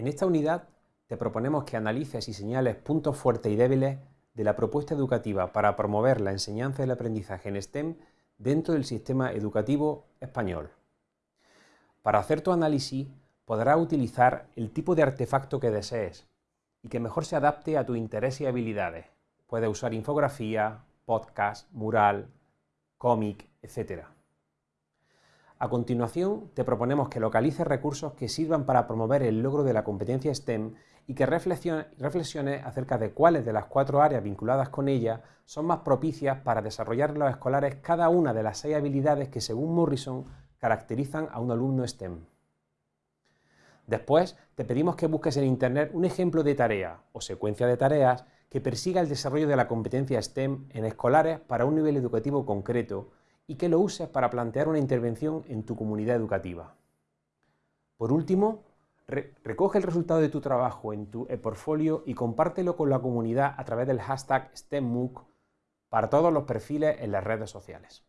En esta unidad te proponemos que analices y señales puntos fuertes y débiles de la propuesta educativa para promover la enseñanza y el aprendizaje en STEM dentro del sistema educativo español. Para hacer tu análisis podrás utilizar el tipo de artefacto que desees y que mejor se adapte a tu interés y habilidades. Puedes usar infografía, podcast, mural, cómic, etc. A continuación, te proponemos que localices recursos que sirvan para promover el logro de la competencia STEM y que reflexiones acerca de cuáles de las cuatro áreas vinculadas con ella son más propicias para desarrollar en los escolares cada una de las seis habilidades que, según Morrison, caracterizan a un alumno STEM. Después, te pedimos que busques en Internet un ejemplo de tarea o secuencia de tareas que persiga el desarrollo de la competencia STEM en escolares para un nivel educativo concreto y que lo uses para plantear una intervención en tu comunidad educativa. Por último, recoge el resultado de tu trabajo en tu e-portfolio y compártelo con la comunidad a través del hashtag STEMMOOC para todos los perfiles en las redes sociales.